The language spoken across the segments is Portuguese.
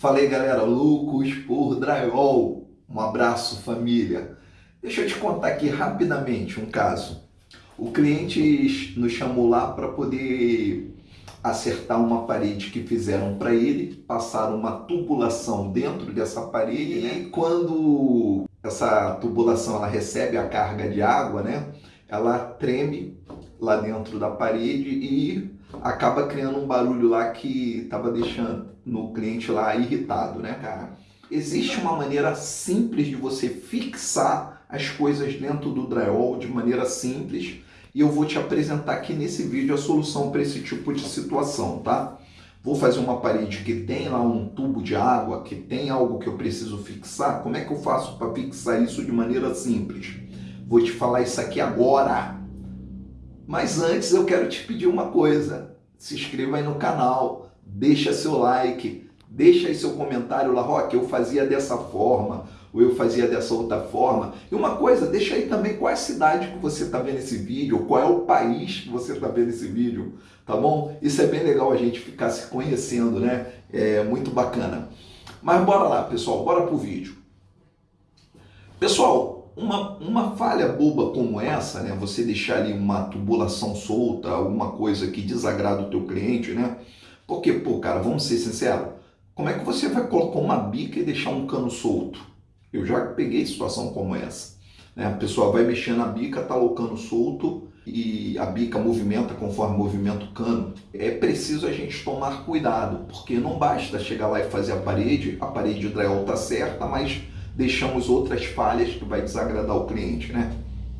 Fala aí galera, loucos por drywall. Um abraço família. Deixa eu te contar aqui rapidamente um caso. O cliente nos chamou lá para poder acertar uma parede que fizeram para ele, passaram uma tubulação dentro dessa parede né? e quando essa tubulação ela recebe a carga de água, né? Ela treme lá dentro da parede e acaba criando um barulho lá que estava deixando no cliente lá irritado, né, cara? Existe uma maneira simples de você fixar as coisas dentro do drywall de maneira simples e eu vou te apresentar aqui nesse vídeo a solução para esse tipo de situação, tá? Vou fazer uma parede que tem lá um tubo de água, que tem algo que eu preciso fixar. Como é que eu faço para fixar isso de maneira simples? Vou te falar isso aqui agora. Mas antes eu quero te pedir uma coisa. Se inscreva aí no canal, deixa seu like, deixa aí seu comentário lá, Rock, eu fazia dessa forma, ou eu fazia dessa outra forma. E uma coisa, deixa aí também qual é a cidade que você está vendo esse vídeo, qual é o país que você está vendo esse vídeo, tá bom? Isso é bem legal a gente ficar se conhecendo, né? É muito bacana. Mas bora lá, pessoal, bora pro vídeo. Pessoal, uma, uma falha boba como essa, né, você deixar ali uma tubulação solta, alguma coisa que desagrada o teu cliente, né? Porque, pô, cara, vamos ser sinceros, como é que você vai colocar uma bica e deixar um cano solto? Eu já peguei situação como essa. Né? A pessoa vai mexer na bica, tá o cano solto e a bica movimenta conforme movimenta o cano. É preciso a gente tomar cuidado, porque não basta chegar lá e fazer a parede, a parede de drywall tá certa, mas deixamos outras falhas que vai desagradar o cliente, né?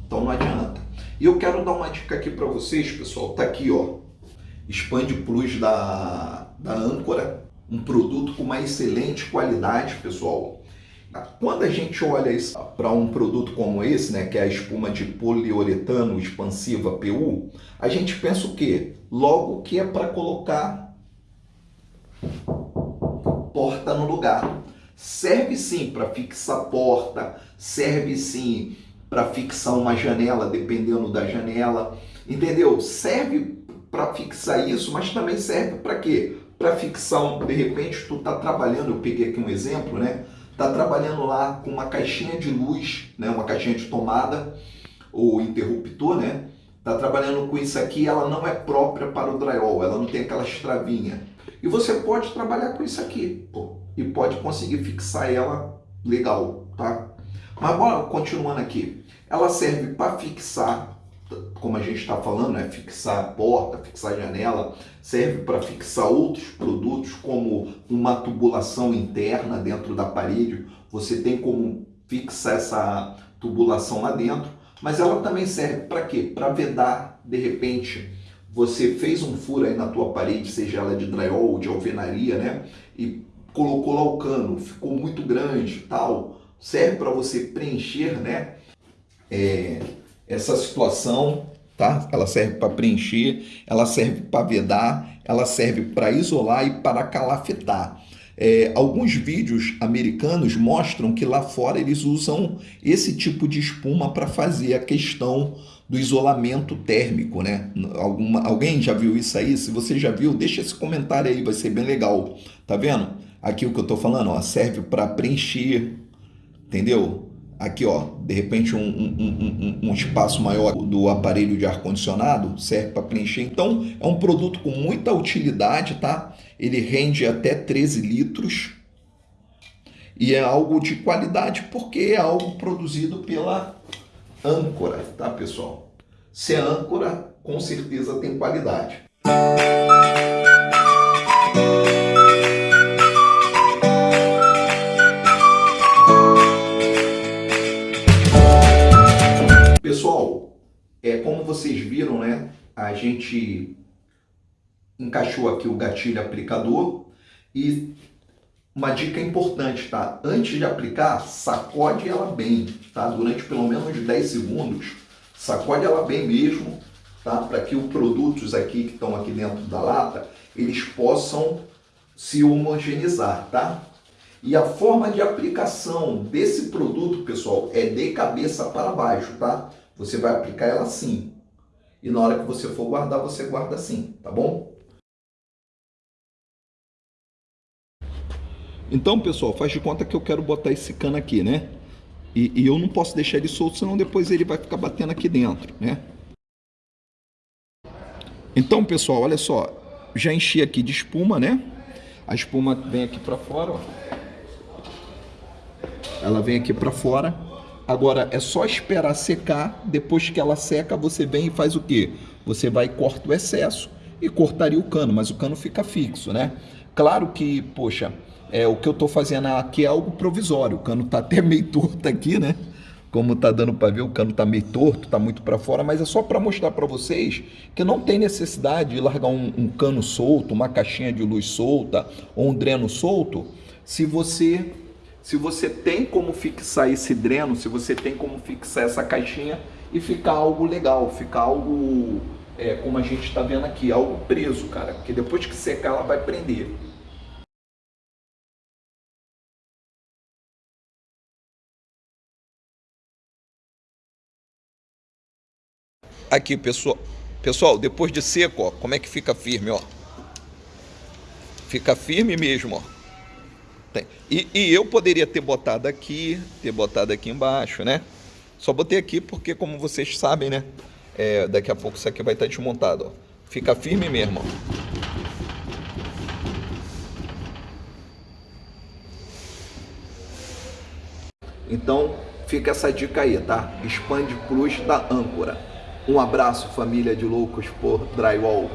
Então não adianta. E eu quero dar uma dica aqui para vocês, pessoal. Tá aqui, ó. Expande Plus da, da Âncora. Um produto com uma excelente qualidade, pessoal. Quando a gente olha para um produto como esse, né, que é a espuma de poliuretano expansiva PU, a gente pensa o quê? Logo que é para colocar porta no lugar. Serve sim para fixar porta, serve sim para fixar uma janela, dependendo da janela, entendeu? Serve para fixar isso, mas também serve para quê? Para fixar, um, de repente, tu tá trabalhando, eu peguei aqui um exemplo, né? Tá trabalhando lá com uma caixinha de luz, né? Uma caixinha de tomada ou interruptor, né? Tá trabalhando com isso aqui, ela não é própria para o drywall, ela não tem aquela estravinha. E você pode trabalhar com isso aqui, pô e pode conseguir fixar ela legal, tá? Mas bora continuando aqui. Ela serve para fixar, como a gente está falando, né? fixar a porta, fixar a janela, serve para fixar outros produtos, como uma tubulação interna dentro da parede. Você tem como fixar essa tubulação lá dentro, mas ela também serve para quê? Para vedar, de repente, você fez um furo aí na tua parede, seja ela de drywall ou de alvenaria, né? E colocou lá o cano, ficou muito grande, tal, serve para você preencher, né, é, essa situação, tá? Ela serve para preencher, ela serve para vedar, ela serve para isolar e para calafetar. É, alguns vídeos americanos mostram que lá fora eles usam esse tipo de espuma para fazer a questão do isolamento térmico, né? Alguma, alguém já viu isso aí? Se você já viu, deixa esse comentário aí, vai ser bem legal. Tá vendo? Aqui o que eu estou falando, ó, serve para preencher, entendeu? Aqui, ó, de repente um, um, um, um espaço maior do aparelho de ar-condicionado serve para preencher. Então, é um produto com muita utilidade, tá? Ele rende até 13 litros e é algo de qualidade porque é algo produzido pela âncora, tá, pessoal? Se é âncora, com certeza tem qualidade. Vocês viram, né, a gente encaixou aqui o gatilho aplicador e uma dica importante, tá? Antes de aplicar, sacode ela bem, tá? Durante pelo menos 10 segundos, sacode ela bem mesmo, tá? Para que os produtos aqui que estão aqui dentro da lata, eles possam se homogeneizar, tá? E a forma de aplicação desse produto, pessoal, é de cabeça para baixo, tá? Você vai aplicar ela assim. E na hora que você for guardar, você guarda assim, tá bom? Então, pessoal, faz de conta que eu quero botar esse cano aqui, né? E, e eu não posso deixar ele solto, senão depois ele vai ficar batendo aqui dentro, né? Então, pessoal, olha só. Já enchi aqui de espuma, né? A espuma vem aqui para fora, ó. Ela vem aqui para fora. Agora é só esperar secar. Depois que ela seca, você vem e faz o quê? Você vai e corta o excesso e cortaria o cano, mas o cano fica fixo, né? Claro que, poxa, é, o que eu estou fazendo aqui é algo provisório. O cano está até meio torto aqui, né? Como tá dando para ver, o cano tá meio torto, tá muito para fora, mas é só para mostrar para vocês que não tem necessidade de largar um, um, cano solto, uma caixinha de luz solta ou um dreno solto, se você se você tem como fixar esse dreno, se você tem como fixar essa caixinha e ficar algo legal, ficar algo é, como a gente está vendo aqui, algo preso, cara, porque depois que secar ela vai prender. Aqui, pessoal, pessoal, depois de seco, ó, como é que fica firme, ó? Fica firme mesmo, ó. E, e, eu poderia ter botado aqui, ter botado aqui embaixo, né? Só botei aqui porque, como vocês sabem, né? É, daqui a pouco isso aqui vai estar desmontado, ó. Fica firme mesmo, ó. Então, fica essa dica aí, tá? Expande Plus da âncora. Um abraço, família de loucos por drywall.